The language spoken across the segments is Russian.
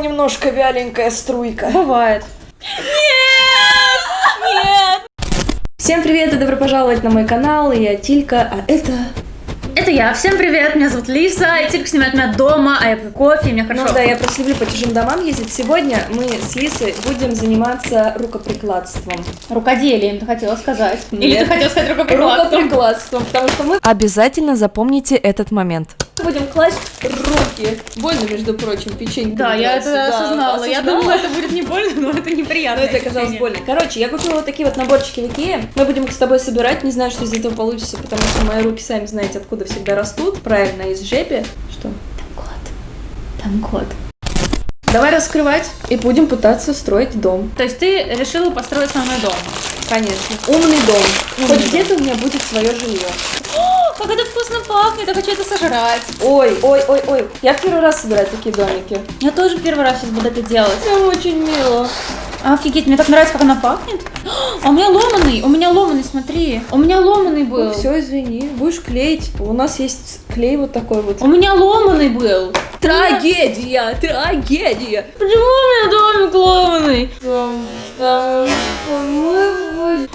немножко вяленькая струйка. Бывает. Нет! Нет! Всем привет и добро пожаловать на мой канал, я Тилька, а это... Это я. Всем привет, меня зовут Лиса, и Тилька снимает меня дома, а я пью кофе, и мне хорошо. Ну да, я просто люблю по чужим домам ездить. Сегодня мы с Лисой будем заниматься рукоприкладством. Рукоделием, ты хотела сказать. Нет. Или ты хотела сказать рукоприкладством? Рукоприкладством, потому что мы обязательно запомните этот момент. Будем класть руки. Больно, между прочим, печенье. Да, я это осознала. Я думала, это будет не больно, но это Но неприятно. это оказалось больно. Короче, я купила вот такие вот наборчики в Икее. Мы будем их с тобой собирать. Не знаю, что из этого получится, потому что мои руки, сами знаете, откуда всегда растут. Правильно, из жепи. Что? Там кот. Давай раскрывать и будем пытаться строить дом. То есть ты решила построить со мной дом? Конечно. Умный дом. Умный Хоть где-то у меня будет свое жилье. О, как это вкусно пахнет, я хочу это сожрать. Ой, ой, ой, ой. Я в первый раз собираю такие домики. Я тоже первый раз сейчас буду это делать. Прям очень мило. Офигеть, мне так нравится, как она пахнет. А у меня ломаный, у меня ломаный, смотри. У меня ломаный был. Ну, все, извини. Будешь клеить. У нас есть клей вот такой вот. У меня ломаный был. Трагедия! Трагедия! Почему у меня домик ломаный?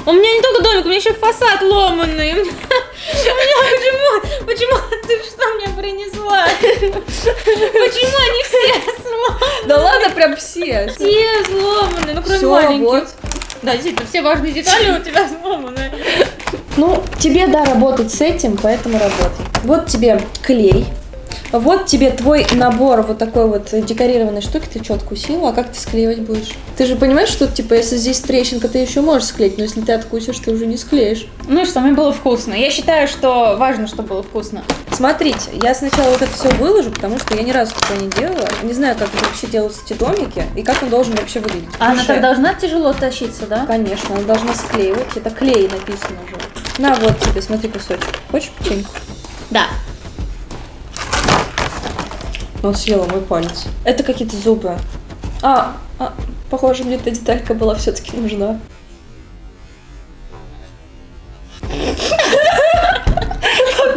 У меня не только домик, у меня еще фасад ломаный. У меня, у меня почему, почему ты что мне принесла? Почему они все сломаны? Да ладно, прям все. Все сломаны, ну кроме Всё, маленьких. вот. Да, действительно, все важные детали у тебя сломаны. Ну, тебе, да, работать с этим, поэтому работай. Вот тебе клей. Вот тебе твой набор вот такой вот декорированной штуки. Ты что, откусила? А как ты склеивать будешь? Ты же понимаешь, что, типа, если здесь трещинка, ты еще можешь склеить, но если ты откусишь, ты уже не склеишь. Ну и что, мне было вкусно. Я считаю, что важно, чтобы было вкусно. Смотрите, я сначала вот это все выложу, потому что я ни разу такое не делала. Не знаю, как это вообще делаются эти домики и как он должен вообще выглядеть. А она так должна тяжело тащиться, да? Конечно, она должна склеивать. Это клей написано уже. На, вот тебе, смотри кусочек. Хочешь печеньку? Да. Он съела мой палец. Это какие-то зубы. А, а, похоже, мне эта деталька была все-таки нужна.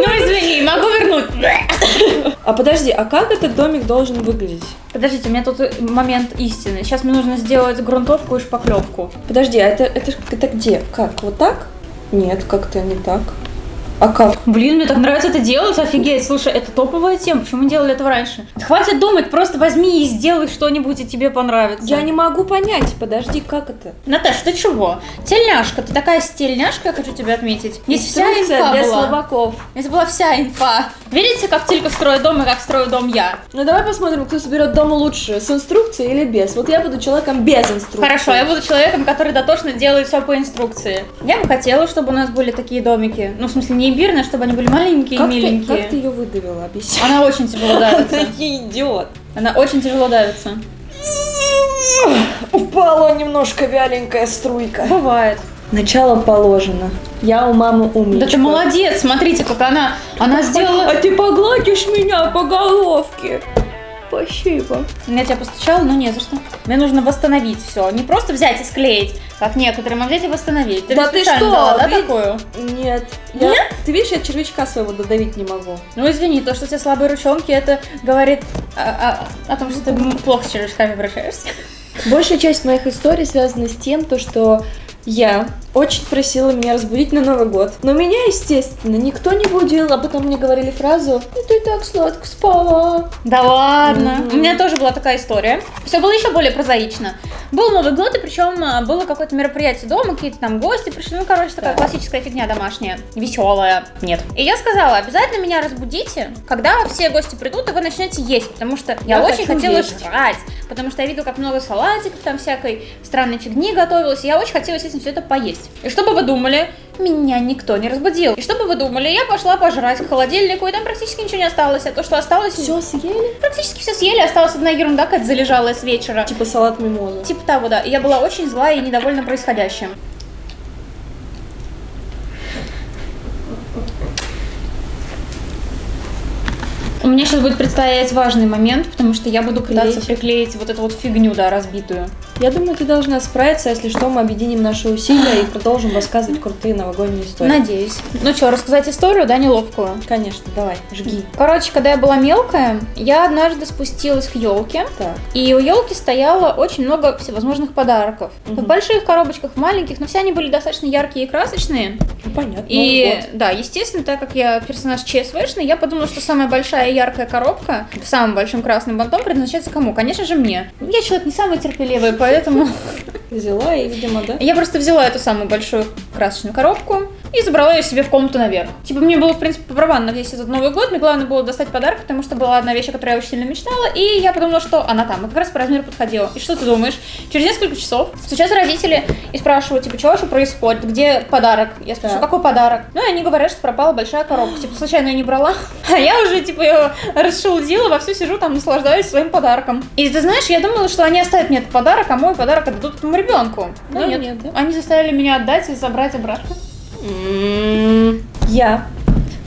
Ну извини, могу вернуть. А подожди, а как этот домик должен выглядеть? Подождите, у меня тут момент истины. Сейчас мне нужно сделать грунтовку и шпаклевку. Подожди, а это, это, это где? Как? Вот так? Нет, как-то не так. А как? Блин, мне так нравится это делать, офигеть. Слушай, это топовая тема, почему мы делали этого раньше? Хватит думать, просто возьми и сделай что-нибудь, и тебе понравится. Я не могу понять. Подожди, как это? Наташ, ты чего? Тельняшка, ты такая стельняшка, я хочу тебя отметить. Здесь вся инфа для была. слабаков. Здесь была вся инфа. Видите, как Тилька строит дом и как строю дом я? Ну давай посмотрим, кто соберет дом лучше, с инструкцией или без. Вот я буду человеком без инструкции. Хорошо, я буду человеком, который дотошно делает все по инструкции. Я бы хотела, чтобы у нас были такие домики. Ну, в смысле, не имбирные, чтобы они были маленькие Как и ты, миленькие. как ты ее выдавила, объясни. Она очень тяжело давится. идиот. Она очень тяжело давится. Упала немножко вяленькая струйка. Бывает. Начало положено. Я у мамы умничка. Да ты молодец, смотрите, как она, она сделала... А ты погладишь меня по головке. Спасибо. Я тебя постучала, но не за что. Мне нужно восстановить все. Не просто взять и склеить, как некоторым, а взять и восстановить. Ты Да ты что, дала, да, ви- такую? Нет. Я- Ты видишь, я червячка своего додавить не могу. Ну извини, то, что у тебя слабые ручонки, это говорит о, о- о том, что ты плохо с червячками обращаешься. Большая часть моих историй связана с тем, то, что я очень просила меня разбудить на Новый год. Но меня, естественно, никто не будил, а потом мне говорили фразу «Ну ты так сладко спала». Да ладно. Мгм. У меня тоже была такая история. Все было еще более прозаично. Был Новый год, и причем а, было какое-то мероприятие дома, какие-то там гости пришли. Ну, короче, такая Да. классическая фигня домашняя. Веселая. Нет. И я сказала, обязательно меня разбудите, когда все гости придут, и вы начнете есть. Потому что я, Я очень хотела жрать. Потому что я видела, как много салатиков, там всякой странной фигни готовилось. И я очень хотела, естественно, все это поесть. И что бы вы думали? Меня никто не разбудил. И что бы вы думали? Я пошла пожрать к холодильнику, и там практически ничего не осталось. А то, что осталось... Все съели? Практически все съели, осталась одна ерунда, какая-то залежалая с вечера. Типа салат мимоза. Типа того, да. И я была очень злая и недовольна происходящим. У меня Мне сейчас будет предстоять важный момент, потому что я буду пытаться Клеить. приклеить вот эту вот фигню, да, разбитую. Я думаю, ты должна справиться, если что, мы объединим наши усилия и продолжим рассказывать крутые новогодние истории. Надеюсь. Ну что, рассказать историю, да, неловкую? Конечно, давай, жги. Короче, когда я была мелкая, я однажды спустилась к елке, Так. и у елки стояло очень много всевозможных подарков. Мгм. В больших коробочках, в маленьких, но все они были достаточно яркие и красочные. Ну, понятно. И год. да, естественно, так как я персонаж ЧСВшный, я подумала, что самая большая яркая коробка с самым большим красным бантом предназначается кому? Конечно же мне. Я человек не самый терпеливый, поэтому Взяла и, видимо, да? я просто взяла эту самую большую красочную коробку и забрала ее себе в комнату наверх. Типа мне было, в принципе, по барабану весь этот Новый год, мне главное было достать подарок, потому что была одна вещь, о которой я очень сильно мечтала, и я подумала, что она там, и как раз по размеру подходила. И что ты думаешь? Через несколько часов стучатся родители и спрашивают, типа, что вообще происходит, где подарок? Я спрашиваю, какой подарок? Ну, и они говорят, что пропала большая коробка, типа, случайно ее не брала, а я уже, типа, ее расшелудила, вовсю сижу там, наслаждаюсь своим подарком. И ты знаешь, я думала, что они оставят мне этот подарок, а мой подарок отдадут этому ребенку. Но нет, нет, да? они заставили меня отдать и забрать обратно. М, Я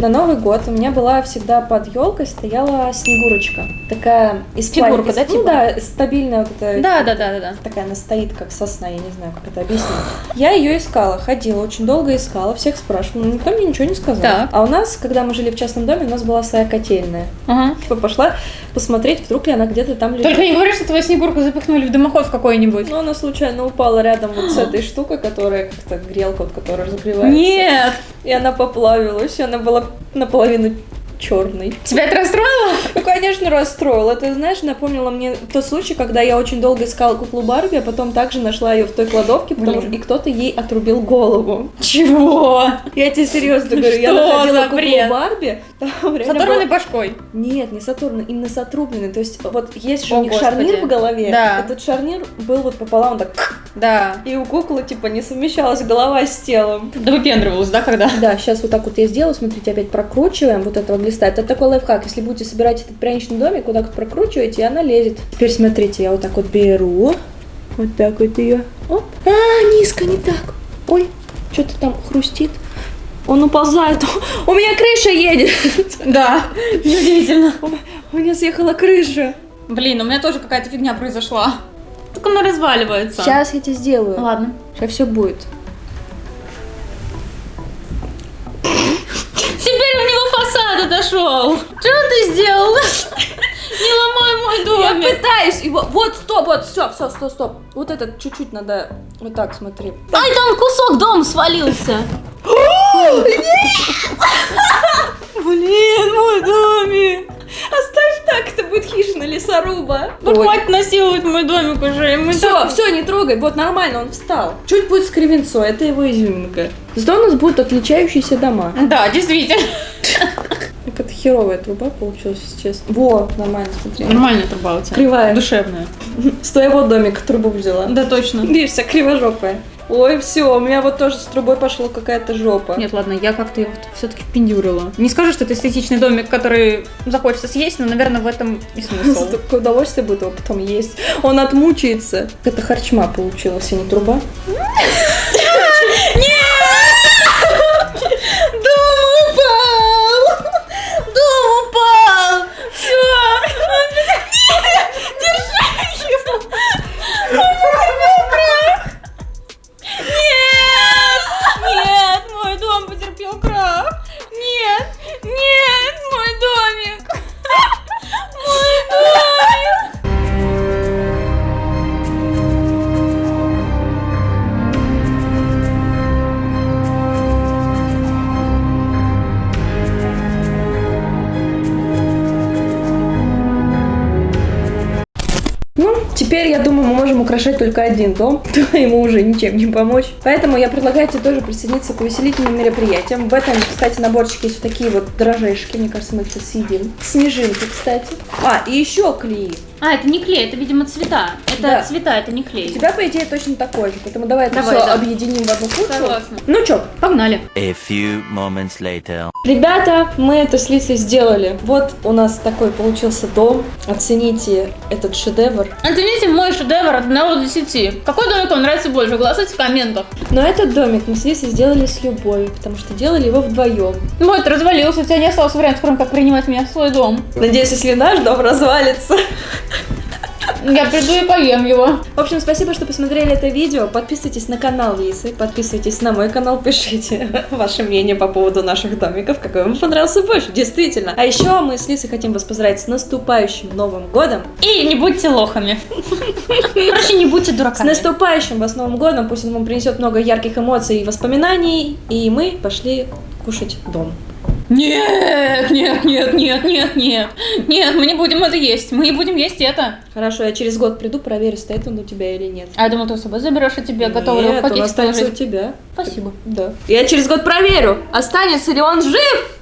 на Новый год у меня была всегда под елкой стояла снегурочка. Такая из Фигурка, из- да, ну типа? да, стабильная вот эта. Да, да, да, да, да. Такая она стоит, как сосна, я не знаю, как это объяснить. Я ее искала, ходила, очень долго искала, всех спрашивала, но никто мне ничего не сказал. Так. А у нас, когда мы жили в частном доме, у нас была своя котельная. Ага. Типа пошла посмотреть, вдруг ли она где-то там лежит. Только не говори, что твою снегурку запихнули в дымоход какой-нибудь. Но она случайно упала рядом вот с этой штукой, которая как-то грелка, вот, которая разогревается. Нет! И она поплавилась, и она была наполовину черной. Тебя это расстроило? Ну, конечно, расстроила. Это, знаешь, напомнила мне тот случай, когда я очень долго искала куклу Барби, а потом также нашла ее в той кладовке, потому что и кто-то ей отрубил голову. Чего? Я тебе серьезно говорю, я находила куклу? Барби, там С реально оторванной было- башкой. Нет, не с оторванной, именно с отрубленной. То есть вот есть же у них шарнир в голове. Да. Этот шарнир был вот пополам так, Да. и у куклы типа не совмещалась голова с телом. Да выпендривалась, да, когда? Да, сейчас вот так вот я сделаю, смотрите, опять прокручиваем вот этого глиста. Это такой лайфхак, если будете собирать этот пряничный домик, вот так вот прокручиваете, и она лезет. Теперь смотрите, я вот так вот беру, вот так вот ее. Оп. А, низко, не так. Ой, что-то там хрустит. Он уползает. У меня крыша едет. Да. Удивительно. У меня съехала крыша. Блин, у меня тоже какая-то фигня произошла. Только она разваливается. Сейчас я тебе сделаю. Ладно. Сейчас все будет. Фасад отошел. Что ты сделал? Не ломай мой Я домик. пытаюсь его. Вот, стоп, вот, все, все, стоп, стоп. Вот этот чуть-чуть надо. Вот так, смотри. Ай, там кусок дома свалился. Блин, мой домик! Оставь так, это будет хижина лесоруба. Да хватит насиловать мой домик уже. Мы Все, так- все, не трогай, вот нормально, он встал. Чуть будет с кривенцой, это его изюминка. Зато у нас будут отличающиеся дома. Да, действительно. Какая-то херовая труба получилась, если честно. Во, нормально, смотри. Нормальная труба у тебя. Кривая. Душевная. С твоего домика трубу взяла. Да, точно. Видишь, вся кривожопая. Ой, все, у меня вот тоже с трубой пошла какая-то жопа. Нет, ладно, я как-то его все-таки впендюрила. Не скажу, что это эстетичный домик, который захочется съесть, но, наверное, в этом и смысл. Такое удовольствие будет его потом есть. Он отмучается. Это харчма получилась, а не труба. Украшать только один дом, то ему уже ничем не помочь. Поэтому я предлагаю тебе тоже присоединиться к увеселительным мероприятиям. В этом, кстати, наборчике есть вот такие вот дрожжешки. Мне кажется, мы их съедим. Снежинки, кстати. А, и еще клей. А, это не клей, это, видимо, цвета. Это Да. цвета, это не У клей. тебя, по идее, точно такой же, поэтому давай это Давай, все да. объединим в одну кучу. Согласна. Ну чё, Погнали. A few moments later. Ребята, мы это с Лисой сделали. Вот у нас такой получился дом. Оцените этот шедевр. Оцените мой шедевр от 1 до 10. Какой домик вам нравится больше? Голосуйте в комментах. Но этот домик мы с Лисой сделали с любовью, потому что делали его вдвоем. Вот, развалился, у тебя не осталось вариантов, кроме как принимать меня в свой дом. Надеюсь, если наш дом развалится. Я приду и поем его. В общем, спасибо, что посмотрели это видео. Подписывайтесь на канал Лисы, подписывайтесь на мой канал, пишите ваше мнение по поводу наших домиков, какой вам понравился больше, действительно. А еще мы с Лисой хотим вас поздравить с наступающим Новым Годом. И не будьте лохами. Короче, не будьте С дураками. наступающим вас Новым Годом, пусть он вам принесет много ярких эмоций и воспоминаний. И мы пошли кушать дом. Нет, нет, нет, нет, нет, нет. Нет, мы не будем это есть. Мы не будем есть это. Хорошо, я через год приду, проверю, стоит он у тебя или нет. А я думал, ты с собой заберешь, и тебе готовы Нет, он останется у тебя. Спасибо. Да. Я через год проверю, останется ли он жив.